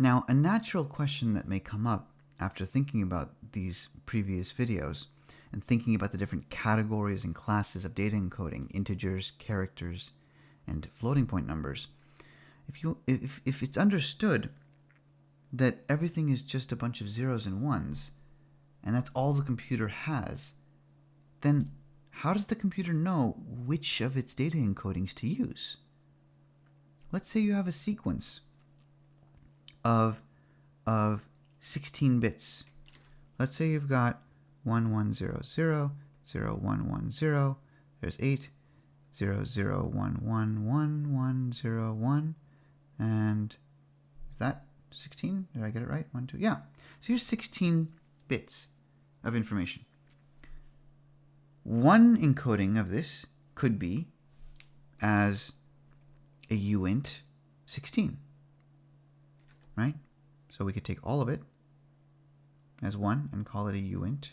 Now, a natural question that may come up after thinking about these previous videos and thinking about the different categories and classes of data encoding, integers, characters, and floating point numbers, if, you, if, if it's understood that everything is just a bunch of zeros and ones, and that's all the computer has, then how does the computer know which of its data encodings to use? Let's say you have a sequence of, of 16 bits. Let's say you've got 1100, 0110, there's 8, 00111101, and is that 16? Did I get it right? 1, 2, yeah. So here's 16 bits of information. One encoding of this could be as a uint 16, right? So we could take all of it as 1 and call it a uint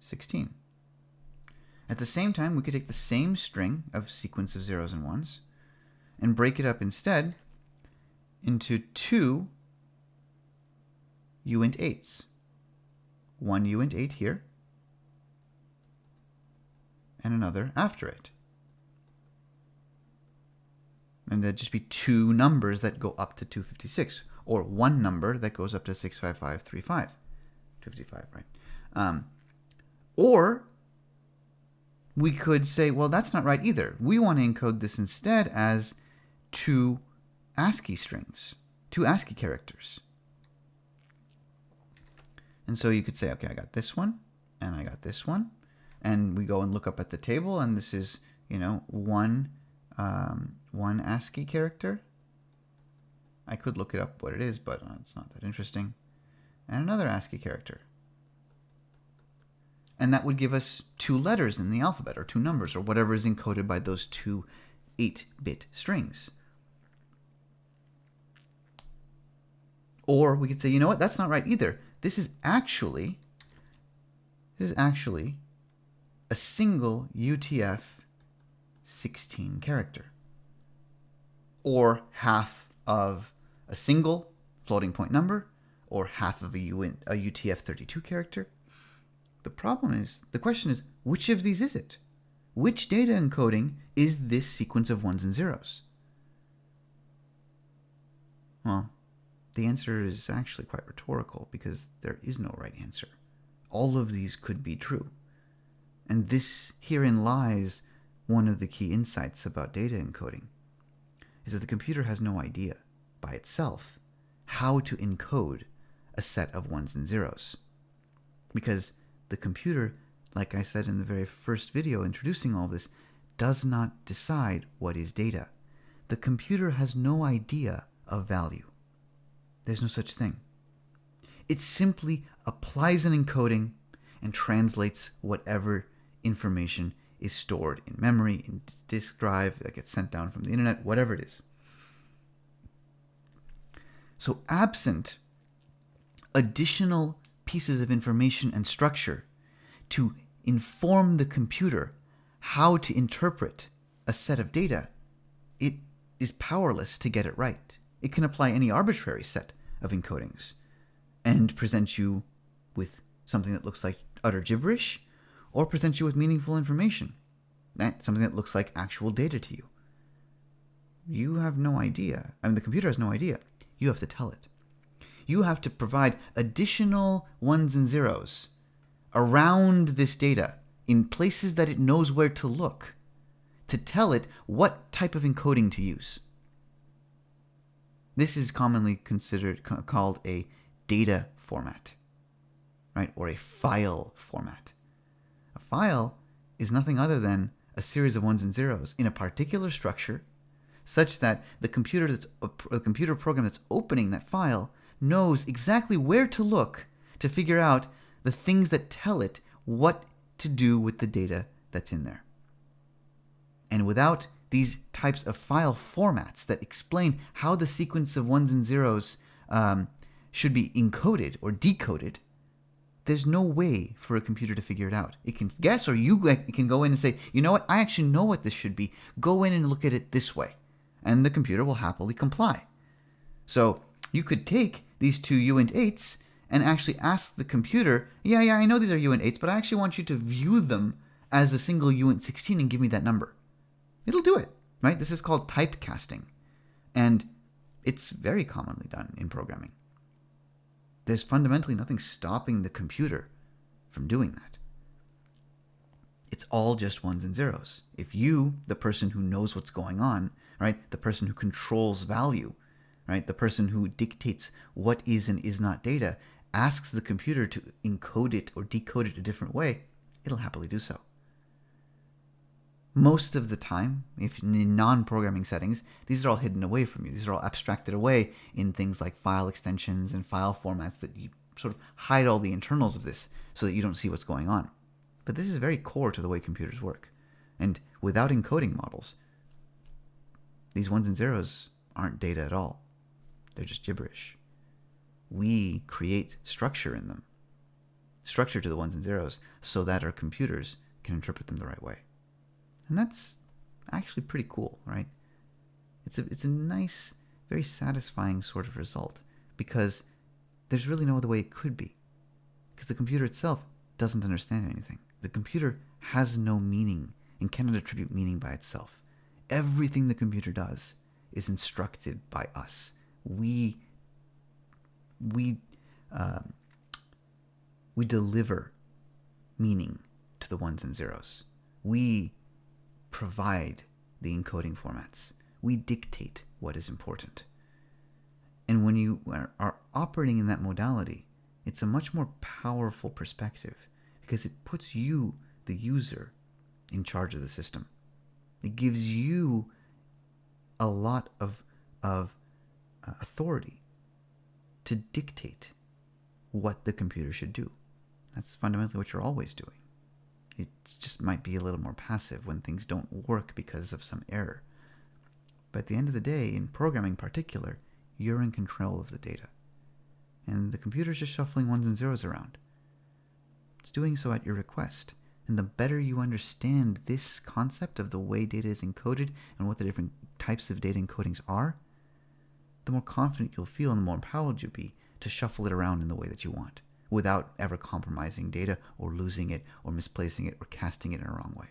16. At the same time, we could take the same string of sequence of zeros and ones and break it up instead into two uint 8s. One uint 8 here, and another after it. And there'd just be two numbers that go up to 256, or one number that goes up to 65535. 255, right? Um, or we could say, well, that's not right either. We want to encode this instead as two ASCII strings, two ASCII characters. And so you could say, okay, I got this one, and I got this one, and we go and look up at the table, and this is, you know, one, um, one ASCII character. I could look it up what it is, but uh, it's not that interesting. And another ASCII character. And that would give us two letters in the alphabet, or two numbers, or whatever is encoded by those two 8-bit strings. Or we could say, you know what, that's not right either. This is actually, this is actually a single UTF 16 character. Or half of a single floating point number, or half of a, UN, a UTF 32 character. The problem is, the question is, which of these is it? Which data encoding is this sequence of ones and zeros? Well, the answer is actually quite rhetorical because there is no right answer. All of these could be true. And this herein lies one of the key insights about data encoding is that the computer has no idea by itself how to encode a set of ones and zeros. Because the computer, like I said in the very first video introducing all this, does not decide what is data. The computer has no idea of value. There's no such thing. It simply applies an encoding and translates whatever information is stored in memory, in disk drive, that gets sent down from the internet, whatever it is. So absent additional pieces of information and structure to inform the computer how to interpret a set of data, it is powerless to get it right. It can apply any arbitrary set of encodings and present you with something that looks like utter gibberish or present you with meaningful information. That something that looks like actual data to you. You have no idea. I mean, the computer has no idea. You have to tell it. You have to provide additional ones and zeros around this data in places that it knows where to look to tell it what type of encoding to use. This is commonly considered called a data format, right? Or a file format. A file is nothing other than a series of ones and zeros in a particular structure such that the computer that's the computer program that's opening that file knows exactly where to look to figure out the things that tell it what to do with the data that's in there. And without these types of file formats that explain how the sequence of ones and zeros um, should be encoded or decoded, there's no way for a computer to figure it out. It can guess, or you can go in and say, you know what, I actually know what this should be. Go in and look at it this way. And the computer will happily comply. So You could take these two uint 8s and actually ask the computer, yeah, yeah, I know these are uint 8s, but I actually want you to view them as a single uint 16 and give me that number. It'll do it, right? This is called typecasting. And it's very commonly done in programming. There's fundamentally nothing stopping the computer from doing that. It's all just ones and zeros. If you, the person who knows what's going on, right, the person who controls value, right, the person who dictates what is and is not data, asks the computer to encode it or decode it a different way, it'll happily do so. Most of the time, if in non-programming settings, these are all hidden away from you. These are all abstracted away in things like file extensions and file formats that you sort of hide all the internals of this so that you don't see what's going on. But this is very core to the way computers work. And without encoding models, these ones and zeros aren't data at all. They're just gibberish. We create structure in them, structure to the ones and zeros, so that our computers can interpret them the right way. And that's actually pretty cool, right? It's a, it's a nice, very satisfying sort of result because there's really no other way it could be. Because the computer itself doesn't understand anything. The computer has no meaning and cannot attribute meaning by itself. Everything the computer does is instructed by us. We we uh, we deliver meaning to the ones and zeros. We provide the encoding formats. We dictate what is important. And when you are operating in that modality, it's a much more powerful perspective because it puts you, the user, in charge of the system. It gives you a lot of, of uh, authority to dictate what the computer should do. That's fundamentally what you're always doing. It just might be a little more passive when things don't work because of some error. But at the end of the day, in programming in particular, you're in control of the data. And the computer's just shuffling ones and zeros around. It's doing so at your request. And the better you understand this concept of the way data is encoded and what the different types of data encodings are, the more confident you'll feel and the more empowered you'll be to shuffle it around in the way that you want without ever compromising data or losing it or misplacing it or casting it in a wrong way.